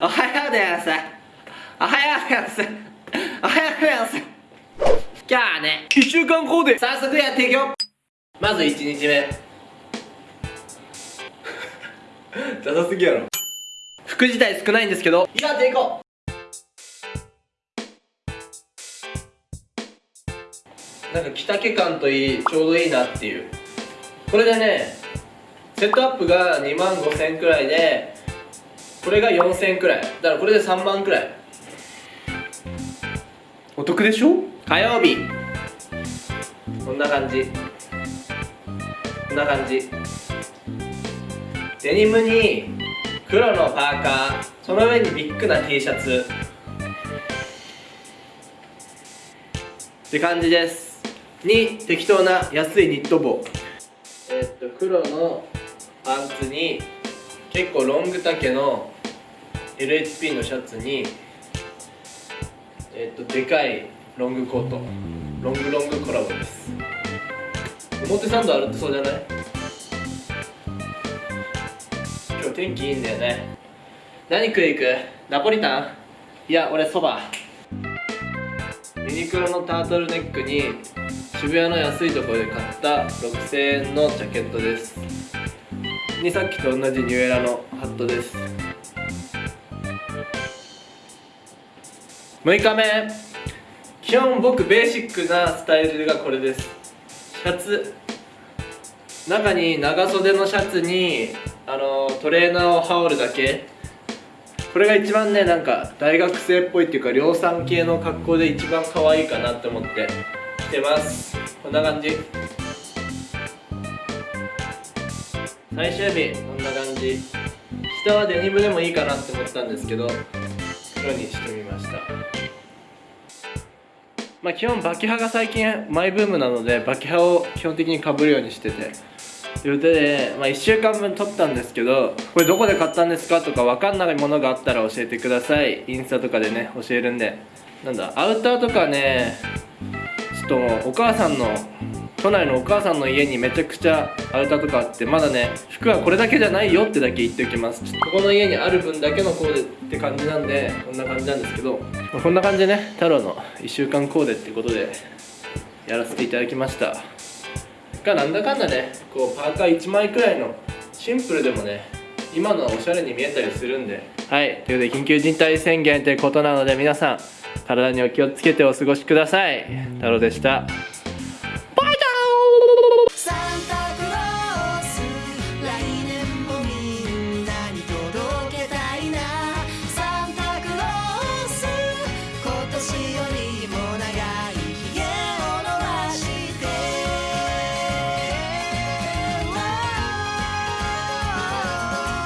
おはようございます。おはようございます。おはようございます。今日はね1週間後で。早速やっていくよ。まず1日目。ダサすぎやろ。服自体少ないんですけど。やっていこうなんか着丈感といいちょうどいいなっていう。これでねセットアップが2万5000円くらいでこれが4000円くらい。だからこれで3万くらい。お得でしょ？火曜日。こんな感じ。こんな感じ。デニムに黒のパーカー。その上にビッグな T シャツ。って感じです。に適当な安いニット帽。えー、っと黒のパンツに結構ロング丈の LHP のシャツにえっとでかいロングコート。ロングロングコラボです。表参道歩ってそうじゃない？今日天気いいんだよね。何食い行く？ナポリタン？いや俺そば。ユニクロのタートルネックに渋谷の安いところで買った6000円のジャケットです。にさっきと同じニューエラのハットです6日目。基本僕ベーシックなスタイルがこれです。シャツ。中に長袖のシャツにあのトレーナーを羽織るだけ。これが一番ねなんか大学生っぽいっていうか量産系の格好で一番可愛いかなって思って。着てます。こんな感じ。最終日こんな感じ。下はデニムでもいいかなって思ったんですけど。黒にしてみました。まあ基本バキハが最近マイブームなのでバキハを基本的にかぶるようにしてて。ということで、まあ、1週間分撮ったんですけどこれどこで買ったんですかとか分かんないものがあったら教えてください。インスタとかでね教えるんで。なんだアウターとかねちょっとお母さんの都内のお母さんの家にめちゃくちゃアウターとかあってまだね服はこれだけじゃないよってだけ言っておきます。ここの家にある分だけのコーデって感じなんでこんな感じなんですけど、まあ、こんな感じでね。太郎の1週間コーデってことでやらせていただきました。がなんだかんだねこうパーカー1枚くらいのシンプルでもね今のはおしゃれに見えたりするんで。はい。ということで緊急事態宣言ということなので皆さん体にお気をつけてお過ごしください。太郎でした